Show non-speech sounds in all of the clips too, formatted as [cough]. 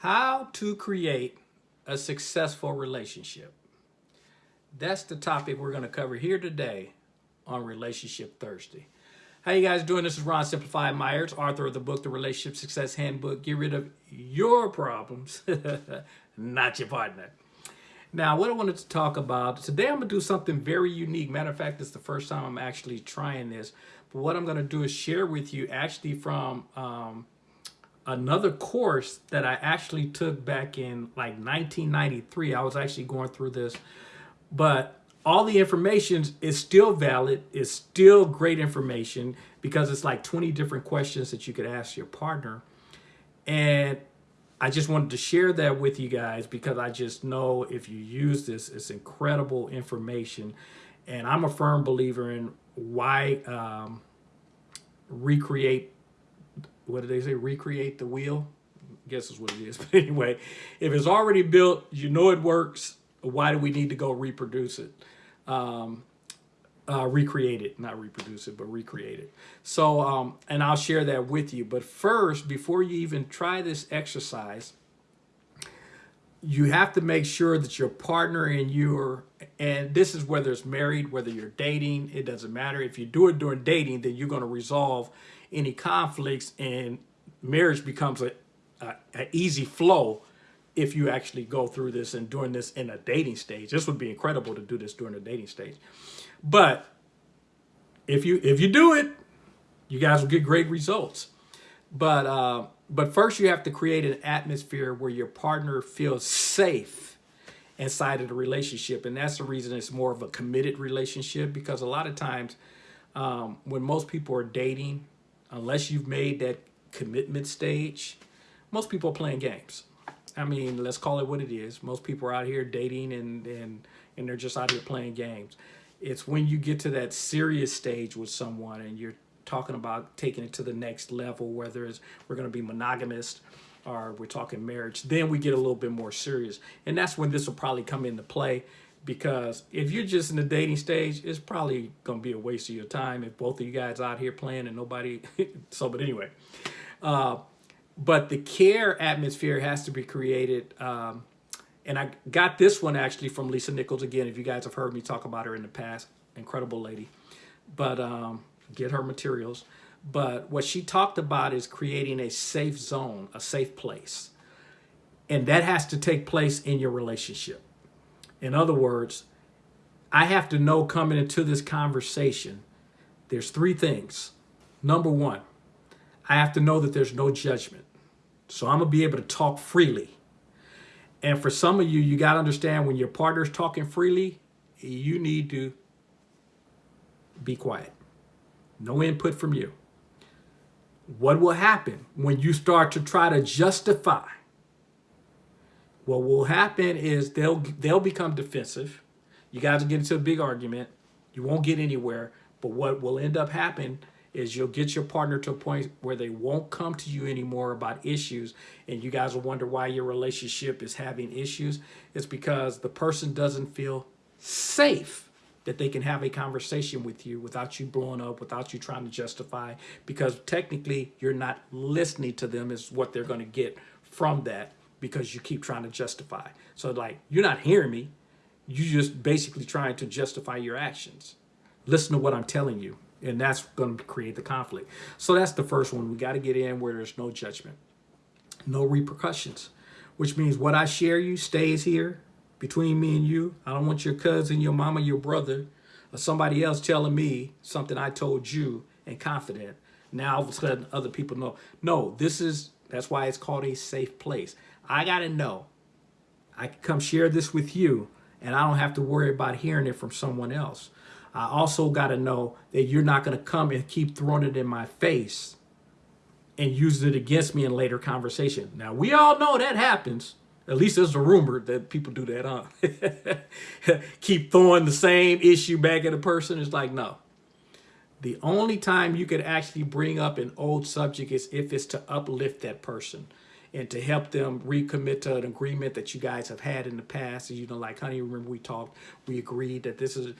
How to create a successful relationship. That's the topic we're going to cover here today on Relationship Thursday. How you guys doing? This is Ron Simplified Myers, author of the book, The Relationship Success Handbook. Get rid of your problems, [laughs] not your partner. Now, what I wanted to talk about, today I'm going to do something very unique. Matter of fact, it's the first time I'm actually trying this. But what I'm going to do is share with you actually from um, another course that I actually took back in like 1993. I was actually going through this, but all the information is still valid. It's still great information because it's like 20 different questions that you could ask your partner. And I just wanted to share that with you guys because I just know if you use this, it's incredible information. And I'm a firm believer in why um, recreate what did they say? Recreate the wheel. I guess is what it is. [laughs] But anyway, if it's already built, you know it works. Why do we need to go reproduce it? Um, uh, recreate it, not reproduce it, but recreate it. So, um, and I'll share that with you. But first, before you even try this exercise, you have to make sure that your partner and you are, and this is whether it's married, whether you're dating, it doesn't matter. If you do it during dating, then you're going to resolve any conflicts and marriage becomes a, a, a easy flow if you actually go through this and doing this in a dating stage. This would be incredible to do this during a dating stage. But if you if you do it, you guys will get great results. But uh, but first you have to create an atmosphere where your partner feels safe inside of the relationship. And that's the reason it's more of a committed relationship because a lot of times um, when most people are dating, unless you've made that commitment stage, most people are playing games. I mean, let's call it what it is. Most people are out here dating and, and, and they're just out here playing games. It's when you get to that serious stage with someone and you're talking about taking it to the next level, whether it's we're going to be monogamous or we're talking marriage, then we get a little bit more serious. And that's when this will probably come into play because if you're just in the dating stage, it's probably going to be a waste of your time if both of you guys out here playing and nobody. [laughs] so, but anyway, uh, but the care atmosphere has to be created. Um, and I got this one actually from Lisa Nichols again. If you guys have heard me talk about her in the past, incredible lady. But um, get her materials. But what she talked about is creating a safe zone, a safe place. And that has to take place in your relationship. In other words, I have to know coming into this conversation, there's three things. Number one, I have to know that there's no judgment. So I'm to be able to talk freely. And for some of you, you got to understand when your partner's talking freely, you need to be quiet. No input from you. What will happen when you start to try to justify what will happen is they'll they'll become defensive. You guys will get into a big argument. You won't get anywhere. But what will end up happening is you'll get your partner to a point where they won't come to you anymore about issues and you guys will wonder why your relationship is having issues. It's because the person doesn't feel safe that they can have a conversation with you without you blowing up, without you trying to justify, because technically you're not listening to them is what they're going to get from that because you keep trying to justify. So like, you're not hearing me. you're just basically trying to justify your actions. Listen to what I'm telling you. And that's going to create the conflict. So that's the first one. We got to get in where there's no judgment, no repercussions, which means what I share you stays here between me and you. I don't want your cousin, your mama, your brother, or somebody else telling me something I told you and confident. Now all of a sudden other people know. No, this is, that's why it's called a safe place. I got to know. I can come share this with you and I don't have to worry about hearing it from someone else. I also got to know that you're not going to come and keep throwing it in my face and use it against me in later conversation. Now, we all know that happens. At least there's a rumor that people do that, huh? [laughs] keep throwing the same issue back at a person. It's like, no. The only time you could actually bring up an old subject is if it's to uplift that person and to help them recommit to an agreement that you guys have had in the past. You know, like, honey, remember we talked, we agreed that this is,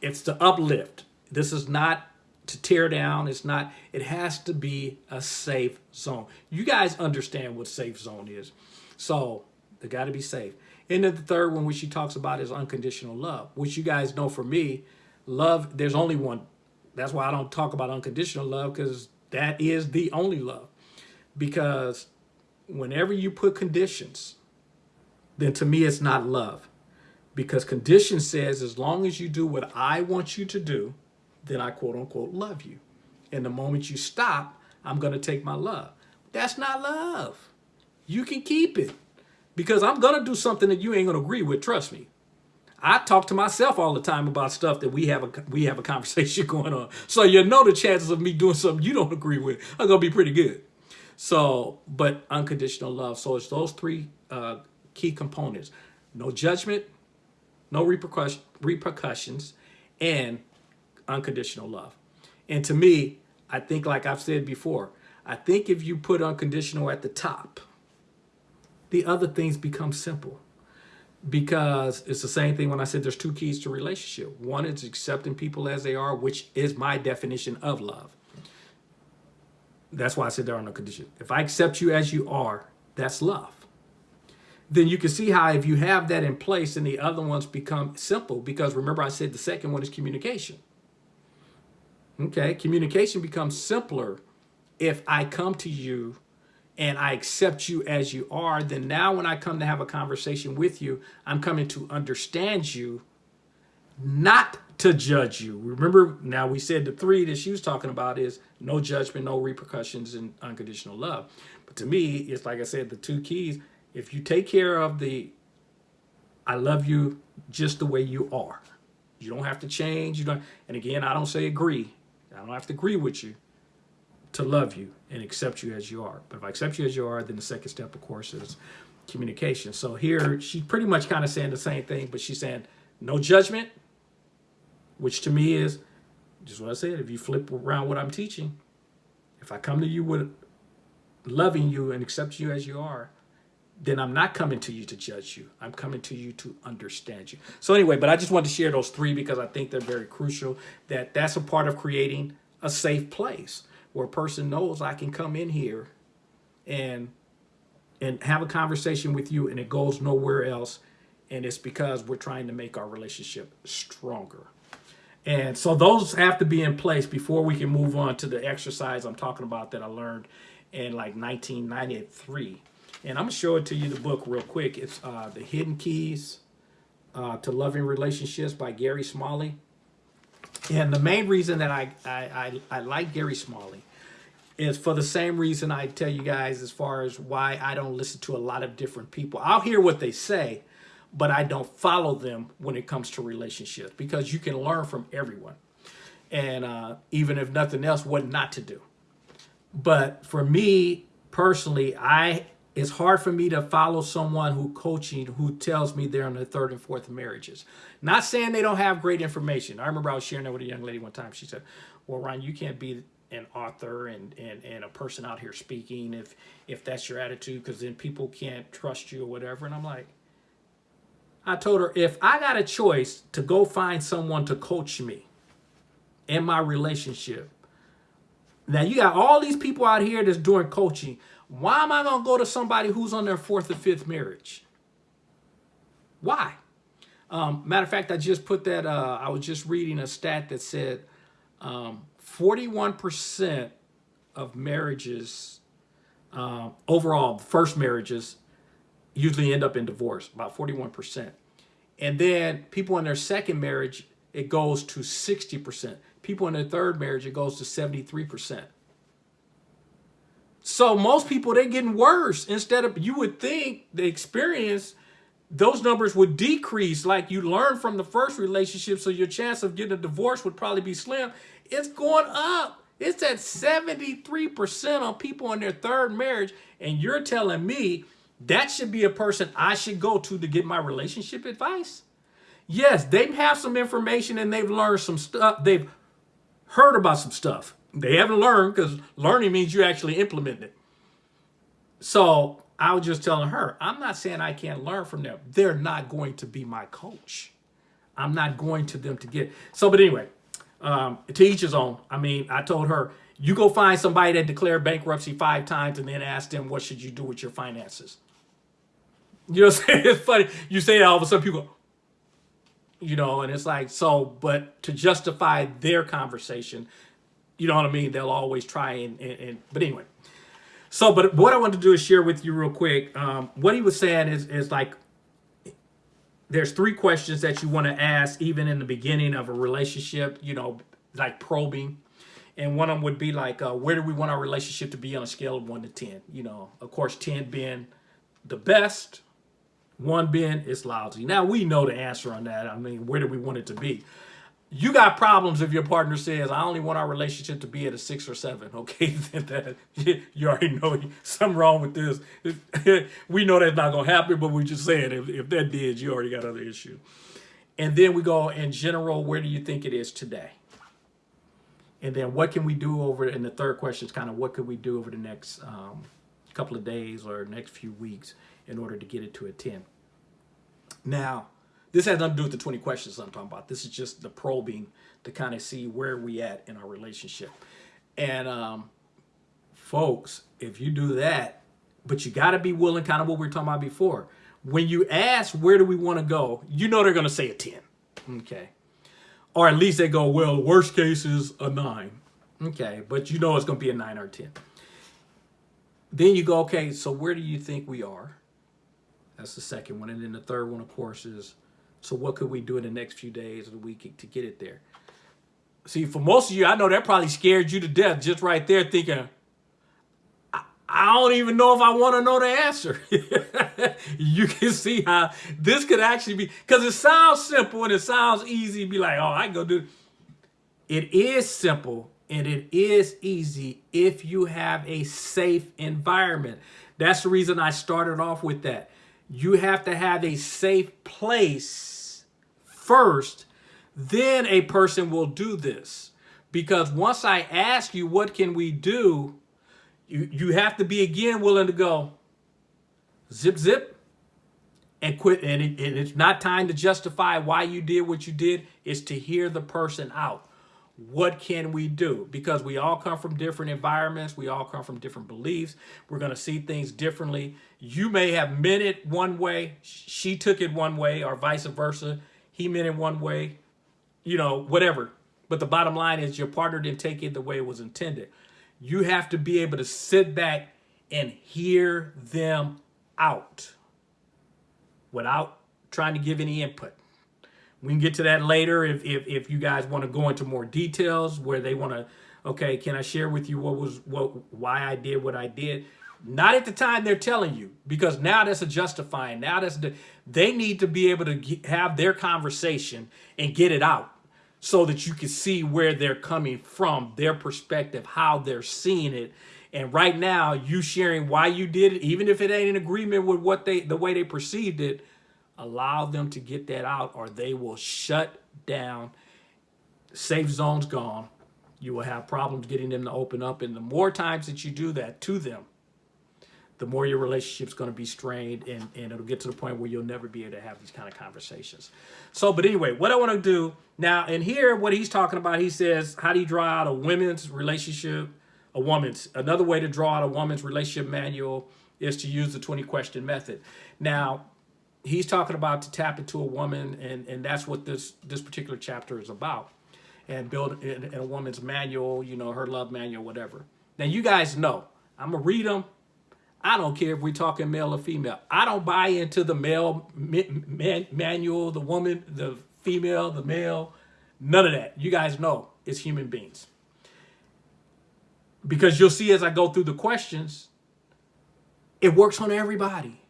it's to uplift. This is not to tear down. It's not, it has to be a safe zone. You guys understand what safe zone is. So they got to be safe. And then the third one, which she talks about, is unconditional love, which you guys know for me, love, there's only one. That's why I don't talk about unconditional love because that is the only love. Because whenever you put conditions, then to me, it's not love. Because condition says, as long as you do what I want you to do, then I quote unquote love you. And the moment you stop, I'm going to take my love. That's not love. You can keep it because I'm going to do something that you ain't going to agree with. Trust me. I talk to myself all the time about stuff that we have a we have a conversation [laughs] going on. So you know the chances of me doing something you don't agree with are going to be pretty good. So, but unconditional love. So it's those three uh, key components. No judgment, no repercussion, repercussions, and unconditional love. And to me, I think like I've said before, I think if you put unconditional at the top, the other things become simple because it's the same thing when I said there's two keys to relationship. One is accepting people as they are, which is my definition of love. That's why I said there are no conditions. If I accept you as you are, that's love. Then you can see how if you have that in place and the other ones become simple because remember I said the second one is communication. Okay, communication becomes simpler if I come to you and I accept you as you are, then now when I come to have a conversation with you, I'm coming to understand you, not to judge you. Remember, now we said the three that she was talking about is no judgment, no repercussions, and unconditional love. But to me, it's like I said, the two keys, if you take care of the I love you just the way you are, you don't have to change. You don't, and again, I don't say agree. I don't have to agree with you to love you and accept you as you are. But if I accept you as you are, then the second step, of course, is communication. So here, she's pretty much kind of saying the same thing, but she's saying no judgment, which to me is just what I said. If you flip around what I'm teaching, if I come to you with loving you and accept you as you are, then I'm not coming to you to judge you. I'm coming to you to understand you. So anyway, but I just wanted to share those three because I think they're very crucial that that's a part of creating a safe place where a person knows I can come in here and and have a conversation with you and it goes nowhere else and it's because we're trying to make our relationship stronger. And so those have to be in place before we can move on to the exercise I'm talking about that I learned in like 1993. And I'm gonna show it to you the book real quick. It's uh, The Hidden Keys uh, to Loving Relationships by Gary Smalley. And the main reason that I, I, I, I like Gary Smalley is for the same reason I tell you guys as far as why I don't listen to a lot of different people. I'll hear what they say, but I don't follow them when it comes to relationships because you can learn from everyone. And uh, even if nothing else, what not to do. But for me personally, I it's hard for me to follow someone who coaching who tells me they're in their third and fourth marriages. Not saying they don't have great information. I remember I was sharing that with a young lady one time. She said, well, Ryan, you can't be an author and, and, and a person out here speaking if, if that's your attitude, because then people can't trust you or whatever. And I'm like, I told her, if I got a choice to go find someone to coach me in my relationship, now you got all these people out here that's doing coaching. Why am I going to go to somebody who's on their fourth or fifth marriage? Why? Um, matter of fact, I just put that, uh, I was just reading a stat that said 41% um, of marriages, uh, overall, first marriages, usually end up in divorce, about 41%. And then people in their second marriage, it goes to 60%. People in their third marriage, it goes to 73%. So most people, they're getting worse. Instead of, you would think the experience, those numbers would decrease like you learn from the first relationship. So your chance of getting a divorce would probably be slim. It's going up. It's at 73% on people in their third marriage. And you're telling me that should be a person I should go to to get my relationship advice? Yes, they have some information and they've learned some stuff. They've heard about some stuff. They haven't learned because learning means you actually implement it. So I was just telling her, I'm not saying I can't learn from them. They're not going to be my coach. I'm not going to them to get. So, but anyway, um, to each his own. I mean, I told her, you go find somebody that declared bankruptcy five times and then ask them, what should you do with your finances? You know what I'm saying? [laughs] It's funny. You say that all of a sudden people, you know, and it's like, so, but to justify their conversation, you know what I mean? They'll always try and, and, and but anyway. So, but what I want to do is share with you real quick. Um, what he was saying is, is like, there's three questions that you want to ask even in the beginning of a relationship, you know, like probing. And one of them would be like, uh, where do we want our relationship to be on a scale of one to 10? You know, of course, 10 being the best, one being it's lousy. Now we know the answer on that. I mean, where do we want it to be? You got problems if your partner says, I only want our relationship to be at a six or seven. [laughs] Okay, [laughs] that, [laughs] you already know something wrong with this. we know that's not going to happen, but we're just saying if, if that did, you already got other issues. And then we go in general, where do you think it is today? And then what can we do over, and the third question is kind of what could we do over the next um, couple of days or next few weeks in order to get it to a 10. Now, this has nothing to do with the 20 questions I'm talking about. This is just the probing to kind of see where we at in our relationship. And um, folks, if you do that, but you got to be willing, kind of what we were talking about before. When you ask, where do we want to go? You know they're going to say a 10. Okay. Or at least they go, well, worst case is a nine. Okay, but you know it's going to be a nine or 10. Then you go, okay, so where do you think we are? That's the second one. And then the third one, of course, is so what could we do in the next few days of the week to get it there? See, for most of you, I know that probably scared you to death just right there thinking, I don't even know if I want to know the answer. [laughs] you can see how this could actually be, because it sounds simple and it sounds easy. Be like, oh, I can go do. It is simple and it is easy if you have a safe environment. That's the reason I started off with that. You have to have a safe place first, then a person will do this. Because once I ask you, what can we do? You, you have to be again willing to go zip, zip, and quit. And, it, and it's not time to justify why you did what you did. It's to hear the person out. What can we do? Because we all come from different environments. We all come from different beliefs. We're going to see things differently. You may have meant it one way. She took it one way or vice versa. He meant it one way, you know, whatever. But the bottom line is your partner didn't take it the way it was intended. You have to be able to sit back and hear them out without trying to give any input. We can get to that later if, if, if you guys want to go into more details where they want to, okay, can I share with you what was, what, why I did what I did? Not at the time they're telling you, because now that's a justifying. Now that's the, they need to be able to get, have their conversation and get it out so that you can see where they're coming from, their perspective, how they're seeing it. And right now, you sharing why you did it, even if it ain't in agreement with what they the way they perceived it, allow them to get that out or they will shut down. Safe zone's gone. You will have problems getting them to open up. And the more times that you do that to them, the more your relationship's going to be strained and, and it'll get to the point where you'll never be able to have these kind of conversations. So, but anyway, what I want to do now, and here, what he's talking about, he says, how do you draw out a women's relationship, a woman's, another way to draw out a woman's relationship manual is to use the 20 question method. Now, he's talking about to tap into a woman, and, and that's what this, this particular chapter is about. And build in, in a woman's manual, you know, her love manual, whatever. Now, you guys know, I'm going to read them I don't care if we're talking male or female. I don't buy into the male man, manual, the woman, the female, the male, none of that. You guys know it's human beings. Because you'll see as I go through the questions, it works on everybody.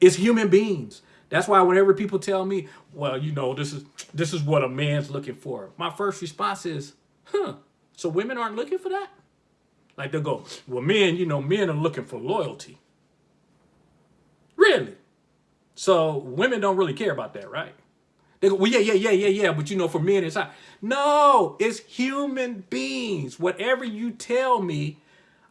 It's human beings. That's why whenever people tell me, well, you know, this is this is what a man's looking for. My first response is, huh, so women aren't looking for that? Like they'll go, well, men, you know, men are looking for loyalty. Really? So women don't really care about that, right? They go, well, yeah, yeah, yeah, yeah, yeah, but you know, for men, it's not. No, it's human beings. Whatever you tell me,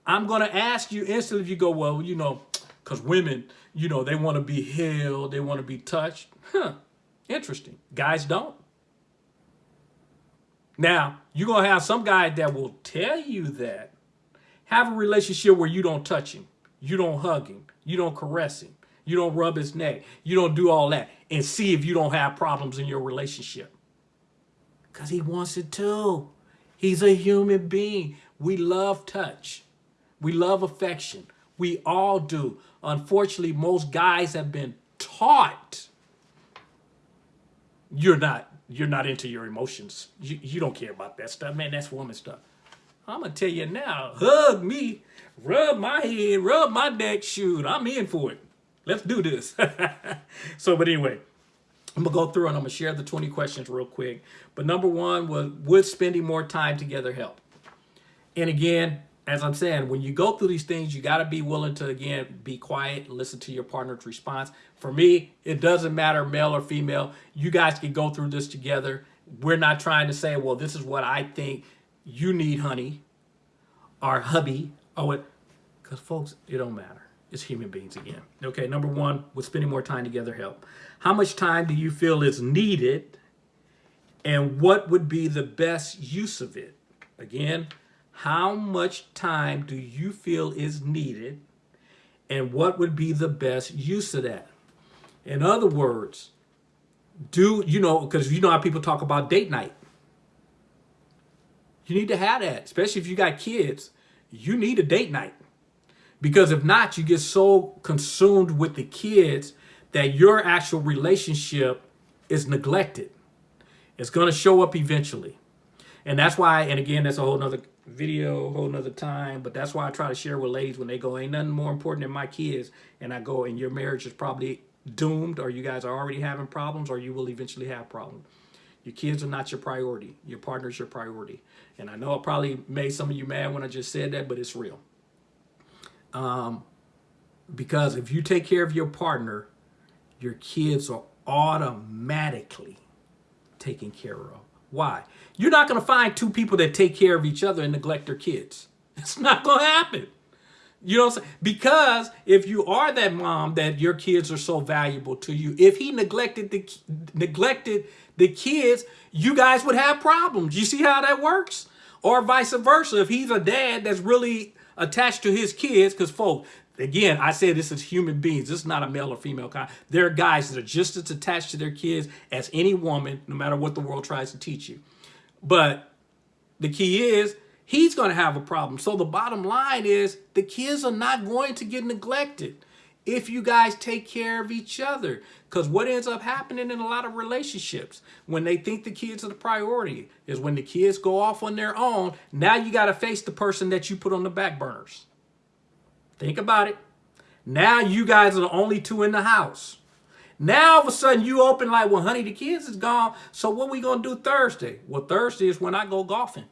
I'm going to ask you instantly if you go, well, you know, because women, you know, they want to be held, they want to be touched. Huh, interesting. Guys don't. Now, you're going to have some guy that will tell you that, have a relationship where you don't touch him, you don't hug him, you don't caress him, You don't rub his neck. You don't do all that. And see if you don't have problems in your relationship. Because he wants it too. He's a human being. We love touch. We love affection. We all do. Unfortunately, most guys have been taught you're not you're not into your emotions. You, you don't care about that stuff, man. That's woman stuff. I'm gonna tell you now, hug me, rub my head, rub my neck, shoot, I'm in for it. Let's do this. [laughs] so, but anyway, I'm gonna go through and I'm gonna share the 20 questions real quick. But number one was, would spending more time together help? And again, as I'm saying, when you go through these things, you got to be willing to, again, be quiet, listen to your partner's response. For me, it doesn't matter male or female. You guys can go through this together. We're not trying to say, well, this is what I think you need, honey, or hubby, or what, because folks, it don't matter. It's human beings again. Okay, number one, would spending more time together help? How much time do you feel is needed, and what would be the best use of it? Again, how much time do you feel is needed and what would be the best use of that? In other words, do, you know, because you know how people talk about date night. You need to have that, especially if you got kids. You need a date night. Because if not, you get so consumed with the kids that your actual relationship is neglected. It's going to show up eventually. And that's why, and again, that's a whole nother video a whole nother time but that's why i try to share with ladies when they go ain't nothing more important than my kids. And i go and your marriage is probably doomed or you guys are already having problems or you will eventually have problems. Your kids are not your priority. Your partner's your priority. And i know i probably made some of you mad when i just said that but it's real. Um because if you take care of your partner your kids are automatically taken care of why? You're not going to find two people that take care of each other and neglect their kids. It's not going to happen. You know Because if you are that mom that your kids are so valuable to you, if he neglected the neglected the kids, you guys would have problems. You see how that works? Or vice versa. If he's a dad that's really attached to his kids, because folks, Again, I say this is human beings. This is not a male or female kind. There are guys that are just as attached to their kids as any woman, no matter what the world tries to teach you. But the key is he's going to have a problem. So the bottom line is the kids are not going to get neglected if you guys take care of each other. Because what ends up happening in a lot of relationships when they think the kids are the priority is when the kids go off on their own, now you got to face the person that you put on the back burners. Think about it. Now you guys are the only two in the house. Now all of a sudden you open like, well, honey, the kids is gone. So what we gonna do Thursday? Well, Thursday is when I go golfing.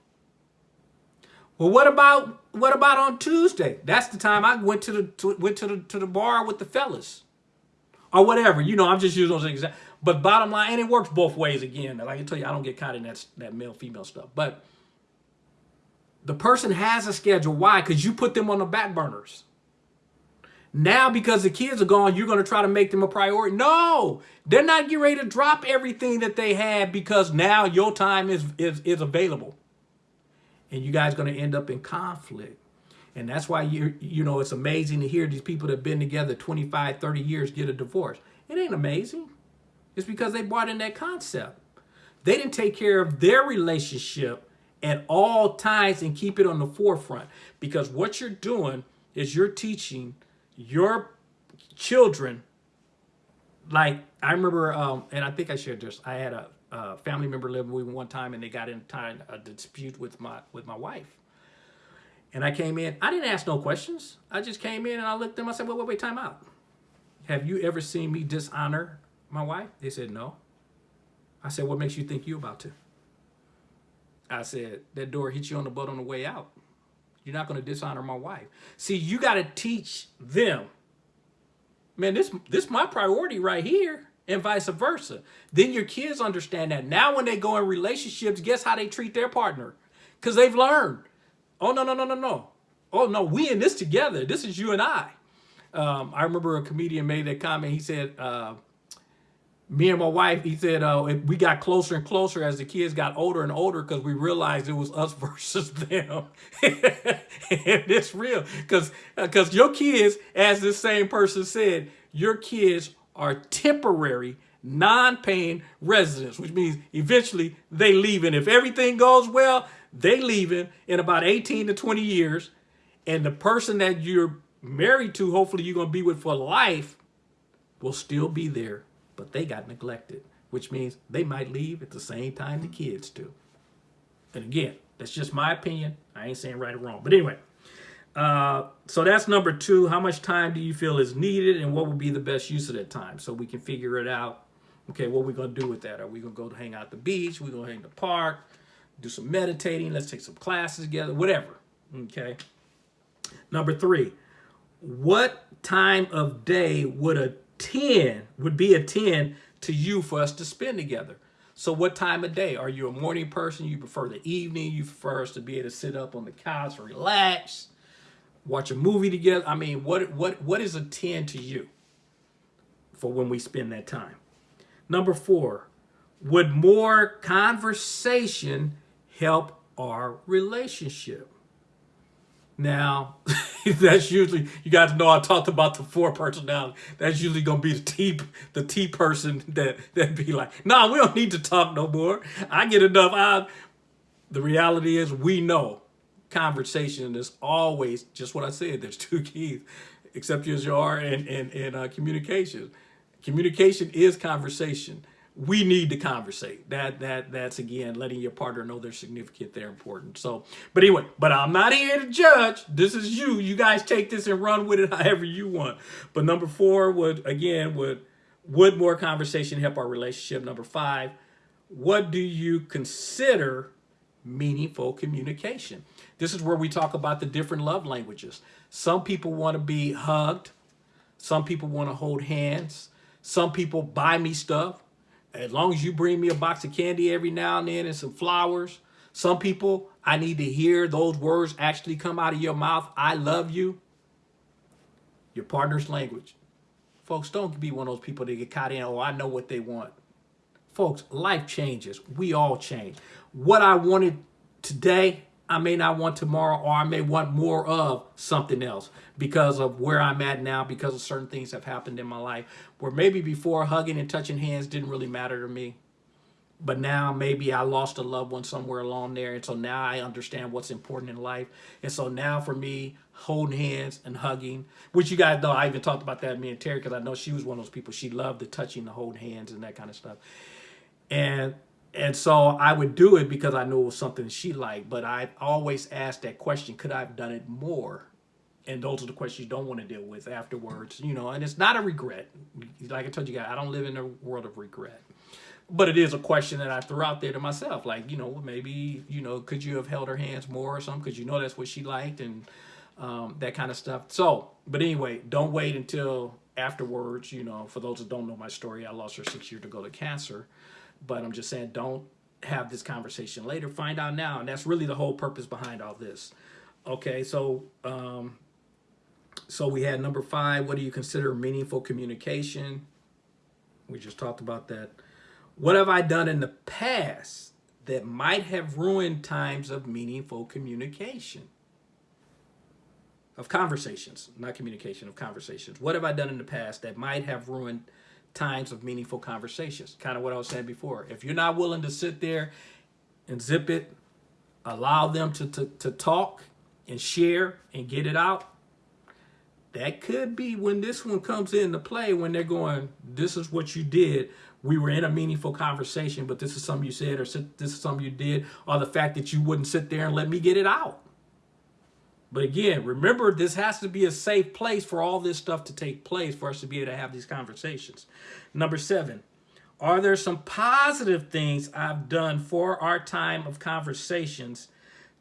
Well, what about what about on Tuesday? That's the time I went to the to, went to the to the bar with the fellas, or whatever. You know, I'm just using those examples. But bottom line, and it works both ways. Again, like I tell you, I don't get caught in that that male female stuff. But the person has a schedule. Why? Because you put them on the back burners. Now, because the kids are gone, you're going to try to make them a priority. No, they're not getting ready to drop everything that they had because now your time is, is, is available. And you guys going to end up in conflict. And that's why, you you know, it's amazing to hear these people that have been together 25, 30 years get a divorce. It ain't amazing. It's because they brought in that concept. They didn't take care of their relationship at all times and keep it on the forefront. Because what you're doing is you're teaching your children, like I remember, um, and I think I shared this. I had a, a family member living with me one time, and they got in time a dispute with my with my wife. And I came in. I didn't ask no questions. I just came in and I looked at them. I said, "Wait, wait, wait, time out. Have you ever seen me dishonor my wife?" They said, "No." I said, "What makes you think you about to?" I said, "That door hit you on the butt on the way out." You're not going to dishonor my wife. See, you got to teach them. Man, this this my priority right here and vice versa. Then your kids understand that. Now when they go in relationships, guess how they treat their partner? Because they've learned. Oh, no, no, no, no, no. Oh, no, we in this together. This is you and I. Um, I remember a comedian made that comment. He said, uh, me and my wife, he said, uh, we got closer and closer as the kids got older and older because we realized it was us [laughs] versus them. [laughs] and it's real because because your kids, as this same person said, your kids are temporary, non-paying residents, which means eventually they leave. And If everything goes well, they leaving in about 18 to 20 years. And the person that you're married to, hopefully you're going to be with for life, will still be there but they got neglected, which means they might leave at the same time the kids do. And again, that's just my opinion. I ain't saying right or wrong. But anyway, uh, so that's number two. How much time do you feel is needed and what would be the best use of that time so we can figure it out? Okay, what are we going to do with that? Are we going to go hang out the beach? we going to hang in the park? Do some meditating? Let's take some classes together, whatever. Okay. Number three, what time of day would a 10 would be a 10 to you for us to spend together. So what time of day? Are you a morning person? You prefer the evening? You prefer us to be able to sit up on the couch, relax, watch a movie together? I mean, what what what is a 10 to you for when we spend that time? Number four, would more conversation help our relationship? Now, [laughs] [laughs] that's usually, you guys know I talked about the four personality. That's usually to be the T, the T person that, that be like, nah, we don't need to talk no more. I get enough. I, the reality is we know conversation is always just what I said. There's two keys, except yours are and, and, and uh, communication. Communication is conversation we need to conversate. That that that's again letting your partner know they're significant, they're important. So, but anyway, but I'm not here to judge. This is you. You guys take this and run with it [laughs] however you want. But number four would again would would more conversation help our relationship? Number five, what do you consider meaningful communication? This is where we talk about the different love languages. Some people want to be hugged. Some people want to hold hands. Some people buy me stuff as long as you bring me a box of candy every now and then and some flowers. Some people, I need to hear those words actually come out of your mouth. I love you. Your partner's language. Folks, don't be one of those people that get caught in, oh, I know what they want. Folks, life changes. We all change. What I wanted today, I may not want tomorrow or I may want more of something else because of where I'm at now, because of certain things have happened in my life where maybe before hugging and touching hands didn't really matter to me. But now maybe I lost a loved one somewhere along there. And so now I understand what's important in life. And so now for me, holding hands and hugging, which you guys know, I even talked about that me and Terry because I know she was one of those people. She loved the touching, the holding hands and that kind of stuff. And and so I would do it because I knew it was something she liked. But I always asked that question, could I have done it more? And those are the questions you don't want to deal with afterwards, you know, and it's not a regret. Like I told you guys, I don't live in a world of regret. But it is a question that I threw out there to myself, like, you know, maybe, you know, could you have held her hands more or something? Because you know that's what she liked and um, that kind of stuff. So, but anyway, don't wait until afterwards, you know, for those that don't know my story, I lost her six years ago to cancer. But I'm just saying, don't have this conversation later. Find out now. And that's really the whole purpose behind all this. Okay, so um, so we had number five, what do you consider meaningful communication? We just talked about that. What have I done in the past that might have ruined times of meaningful communication? Of conversations, not communication, of conversations. What have I done in the past that might have ruined times of meaningful conversations. Kind of what I was saying before. If you're not willing to sit there and zip it, allow them to, to, to talk and share and get it out, that could be when this one comes into play when they're going, this is what you did. We were in a meaningful conversation, but this is something you said or this is something you did, or the fact that you wouldn't sit there and let me get it out. But again, remember, this has to be a safe place for all this stuff to take place for us to be able to have these conversations. Number seven, are there some positive things I've done for our time of conversations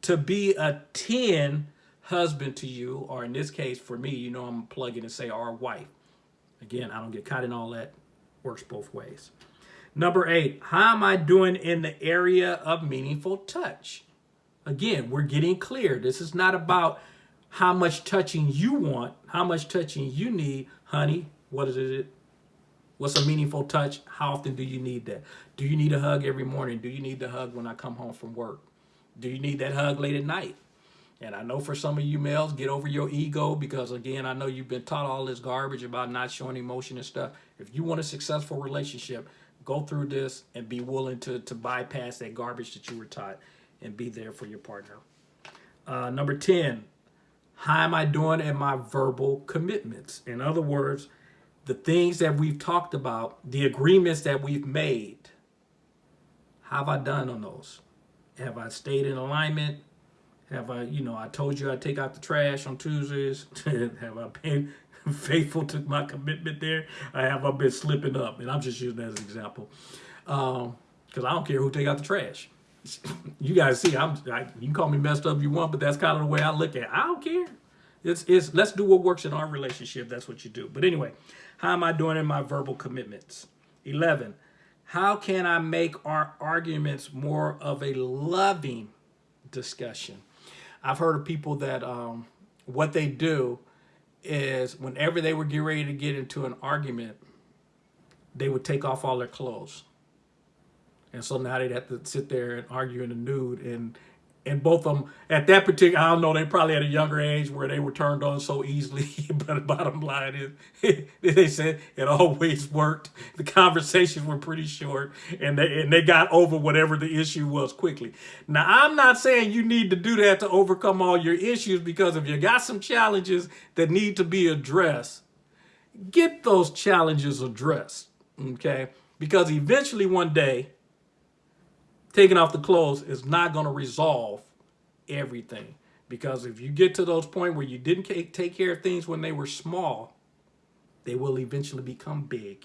to be a 10 husband to you, or in this case, for me, you know, I'm plugging and say our wife. Again, I don't get caught in all that. Works both ways. Number eight, how am I doing in the area of meaningful touch? Again, we're getting clear. This is not about how much touching you want, how much touching you need. Honey, what is it? What's a meaningful touch? How often do you need that? Do you need a hug every morning? Do you need the hug when I come home from work? Do you need that hug late at night? And I know for some of you males, get over your ego because again, I know you've been taught all this garbage about not showing emotion and stuff. If you want a successful relationship, go through this and be willing to, to bypass that garbage that you were taught and be there for your partner. Uh, number 10, how am I doing in my verbal commitments? In other words, the things that we've talked about, the agreements that we've made, how have I done on those? Have I stayed in alignment? Have I, you know, I told you I'd take out the trash on Tuesdays. [laughs] have I been [laughs] faithful to my commitment there? I have I been slipping up? And I'm just using that as an example. Because um, I don't care who take out the trash. You guys see, I'm, I, you can call me messed up if you want, but that's kind of the way I look at it. I don't care. It's, it's, let's do what works in our relationship. That's what you do. But anyway, how am I doing in my verbal commitments? 11, how can I make our arguments more of a loving discussion? I've heard of people that um, what they do is whenever they were getting ready to get into an argument, they would take off all their clothes. And so now they'd have to sit there and argue in the nude and and both of them at that particular, I don't know, they probably had a younger age where they were turned on so easily. [laughs] but the bottom line is, [laughs] they said it always worked. The conversations were pretty short, and they and they got over whatever the issue was quickly. Now, I'm not saying you need to do that to overcome all your issues, because if you got some challenges that need to be addressed, get those challenges addressed. Okay, because eventually one day taking off the clothes is not going to resolve everything. Because if you get to those point where you didn't take care of things when they were small, they will eventually become big.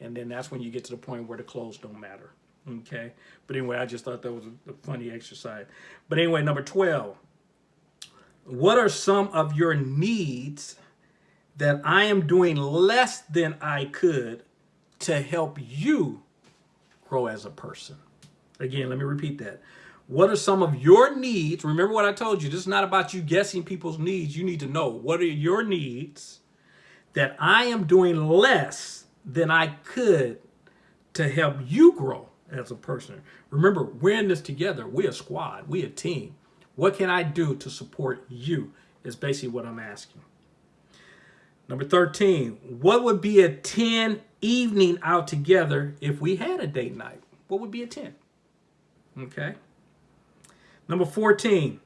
And then that's when you get to the point where the clothes don't matter. Okay. But anyway, I just thought that was a, funny exercise. But anyway, number 12. What are some of your needs that I am doing less than I could to help you grow as a person? Again, let me repeat that. What are some of your needs? Remember what I told you. This is not about you guessing people's needs. You need to know what are your needs that I am doing less than I could to help you grow as a person. Remember, we're in this together. We're a squad. We're a team. What can I do to support you is basically what I'm asking. Number 13, what would be a 10 evening out together if we had a date night? What would be a 10? Okay. Number 14.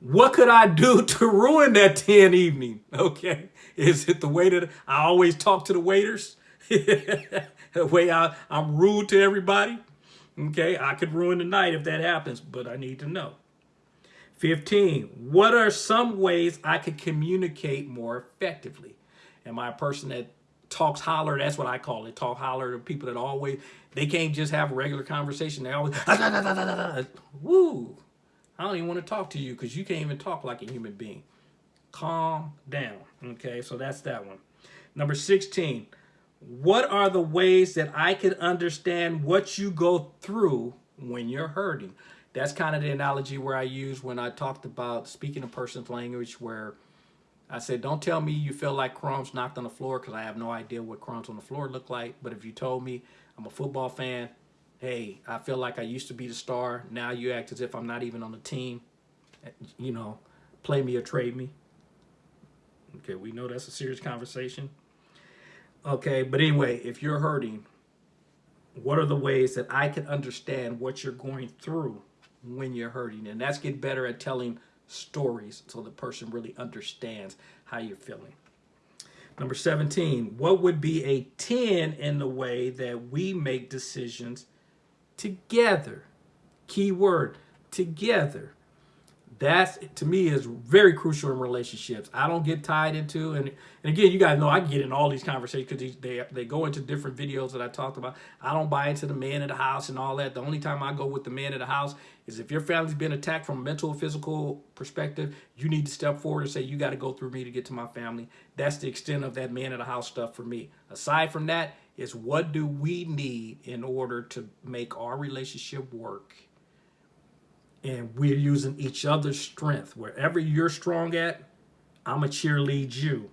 What could I do [laughs] to ruin that 10 evening? Okay. Is it the way that I always talk to the waiters? [laughs] the way I, I'm rude to everybody? Okay. I could ruin the night if that happens, but I need to know. 15. What are some ways I could communicate more effectively? Am I a person that talks holler. That's what I call it. Talk holler to people that always, they can't just have a regular conversation. They always, ah, woo. I don't even want to talk to you because you can't even talk like a human being. Calm down. Okay, so that's that one. Number 16. What are the ways that I can understand what you go through when you're hurting? That's kind of the analogy where I use when I talked about speaking a person's language where I said, don't tell me you feel like crumbs knocked on the floor because I have no idea what crumbs on the floor look like. But if you told me I'm a football fan, hey, I feel like I used to be the star. Now you act as if I'm not even on the team. You know, play me or trade me. Okay, we know that's a serious conversation. Okay, but anyway, if you're hurting, what are the ways that I can understand what you're going through when you're hurting? And that's get better at telling stories so the person really understands how you're feeling. Number 17, what would be a 10 in the way that we make decisions together? Key word, together that's to me is very crucial in relationships. I don't get tied into and and again, you guys know I get in all these conversations because they they go into different videos that I talked about. I don't buy into the man of the house and all that. The only time I go with the man of the house is if your family's been attacked from a mental physical perspective, you need to step forward and say you got to go through me to get to my family. That's the extent of that man of the house stuff for me. Aside from that, is what do we need in order to make our relationship work? And we're using each other's strength. Wherever you're strong at, I'm a cheerlead you.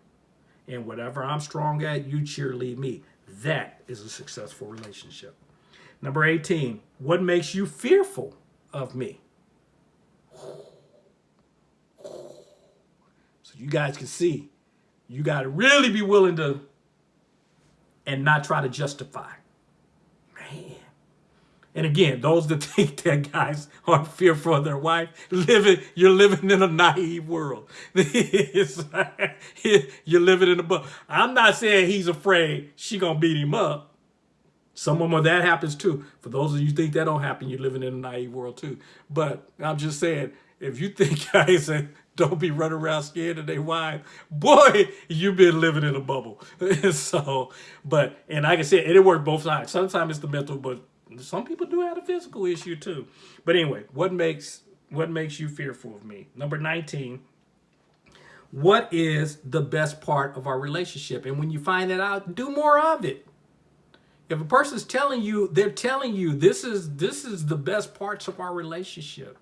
And whatever I'm strong at, you cheerlead me. That is a successful relationship. Number 18, what makes you fearful of me? So you guys can see, you got to really be willing to and not try to justify. Man. And again, those that [laughs] think that guys are fearful of their wife, living, you're living in a naive world. [laughs] [laughs] you're living in a book. I'm not saying he's afraid she gonna beat him up. Some of them that happens too. For those of you think that don't happen, you're living in a naive world too. But I'm just saying, if you think guys don't be running around scared of their wife, boy, you've been living in a bubble. so, but and like I said, it worked both sides. Sometimes it's the mental, but some people do have a physical issue too. But anyway, what makes what makes you fearful of me? Number 19. What is the best part of our relationship? And when you find that out, do more of it. If a person's telling you, they're telling you this is this is the best parts of our relationship.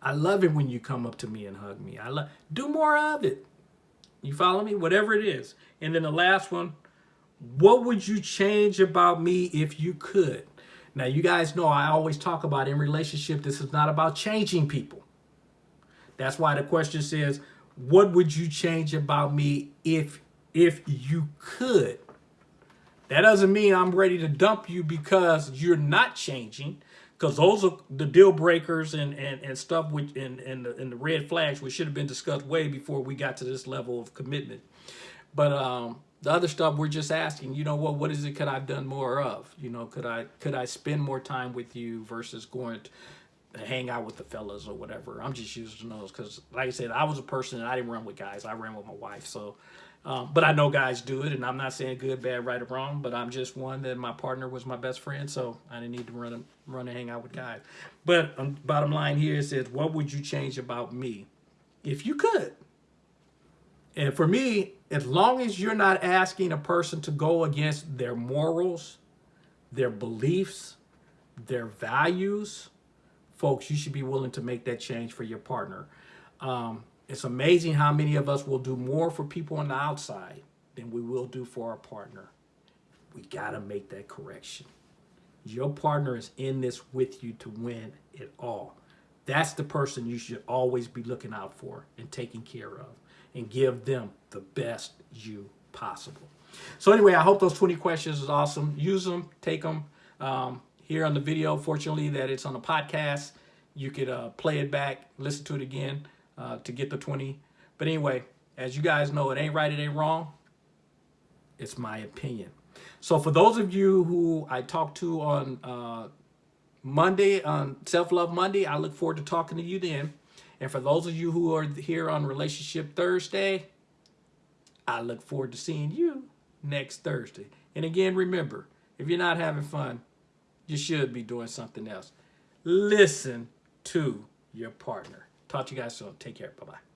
I love it when you come up to me and hug me. I love do more of it. You follow me? Whatever it is. And then the last one, what would you change about me if you could? Now, you guys know I always talk about in relationship, this is not about changing people. That's why the question says, what would you change about me if if you could? That doesn't mean I'm ready to dump you because you're not changing, because those are the deal breakers and and, and stuff which and, and, the, and the red flags which should have been discussed way before we got to this level of commitment. But um, the other stuff we're just asking, you know what, what is it could I've done more of? You know, could I could I spend more time with you versus going to hang out with the fellas or whatever. I'm just using those because like I said, I was a person and I didn't run with guys. I ran with my wife. So, um, but I know guys do it and I'm not saying good, bad, right or wrong, but I'm just one that my partner was my best friend. So I didn't need to run, and run and hang out with guys. But um, bottom line here is, what would you change about me if you could? And for me, as long as you're not asking a person to go against their morals, their beliefs, their values, folks, you should be willing to make that change for your partner. Um, it's amazing how many of us will do more for people on the outside than we will do for our partner. We got to make that correction. Your partner is in this with you to win it all. That's the person you should always be looking out for and taking care of and give them the best you possible. So anyway, I hope those 20 questions is awesome. Use them, take them. Um, here on the video, fortunately, that it's on the podcast. You could uh, play it back, listen to it again uh, to get the 20. But anyway, as you guys know, it ain't right, it ain't wrong. It's my opinion. So for those of you who I talked to on uh, Monday, on Self-Love Monday, I look forward to talking to you then. And for those of you who are here on Relationship Thursday, I look forward to seeing you next Thursday. And again, remember, if you're not having fun, you should be doing something else. Listen to your partner. Talk to you guys soon. Take care. Bye-bye.